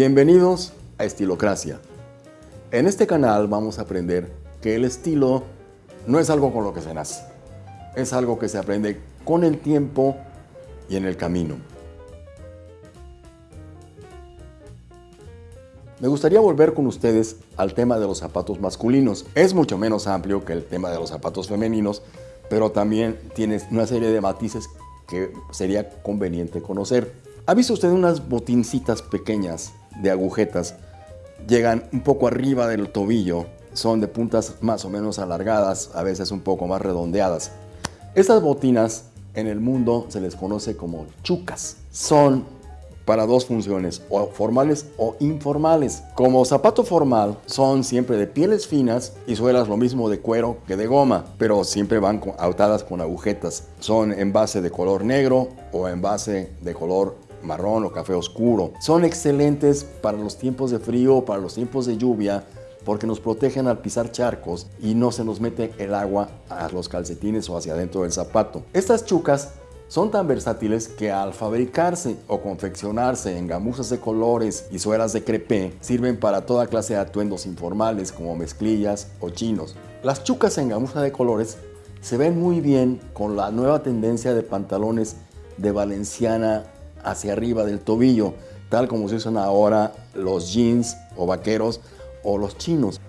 Bienvenidos a Estilocracia. En este canal vamos a aprender que el estilo no es algo con lo que se nace. Es algo que se aprende con el tiempo y en el camino. Me gustaría volver con ustedes al tema de los zapatos masculinos. Es mucho menos amplio que el tema de los zapatos femeninos, pero también tiene una serie de matices que sería conveniente conocer. ¿Ha visto usted unas botincitas pequeñas de agujetas? Llegan un poco arriba del tobillo, son de puntas más o menos alargadas, a veces un poco más redondeadas. Estas botinas en el mundo se les conoce como chucas. Son para dos funciones, o formales o informales. Como zapato formal, son siempre de pieles finas y suelas lo mismo de cuero que de goma, pero siempre van atadas con agujetas. Son en base de color negro o en base de color marrón o café oscuro. Son excelentes para los tiempos de frío, para los tiempos de lluvia, porque nos protegen al pisar charcos y no se nos mete el agua a los calcetines o hacia adentro del zapato. Estas chucas son tan versátiles que al fabricarse o confeccionarse en gamuzas de colores y suelas de crepé, sirven para toda clase de atuendos informales como mezclillas o chinos. Las chucas en gamuza de colores se ven muy bien con la nueva tendencia de pantalones de valenciana hacia arriba del tobillo, tal como se usan ahora los jeans o vaqueros o los chinos.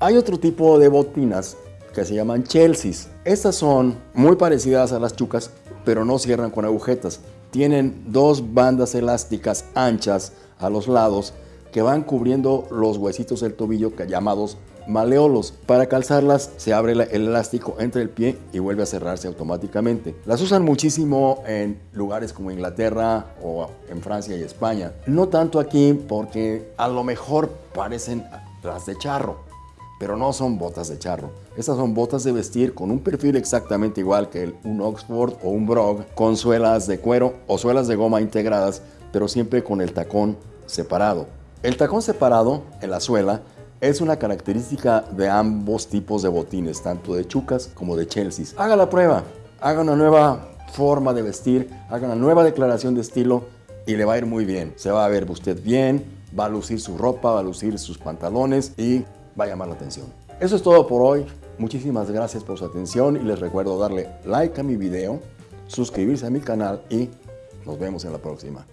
Hay otro tipo de botinas que se llaman Chelseas. Estas son muy parecidas a las chucas, pero no cierran con agujetas. Tienen dos bandas elásticas anchas a los lados que van cubriendo los huesitos del tobillo llamados maleolos. Para calzarlas se abre el elástico entre el pie y vuelve a cerrarse automáticamente. Las usan muchísimo en lugares como Inglaterra o en Francia y España. No tanto aquí porque a lo mejor parecen las de charro pero no son botas de charro. Estas son botas de vestir con un perfil exactamente igual que un Oxford o un Brog, con suelas de cuero o suelas de goma integradas, pero siempre con el tacón separado. El tacón separado en la suela es una característica de ambos tipos de botines, tanto de chucas como de Chelsea. Haga la prueba, haga una nueva forma de vestir, haga una nueva declaración de estilo y le va a ir muy bien. Se va a ver usted bien, va a lucir su ropa, va a lucir sus pantalones y va a llamar la atención. Eso es todo por hoy. Muchísimas gracias por su atención y les recuerdo darle like a mi video, suscribirse a mi canal y nos vemos en la próxima.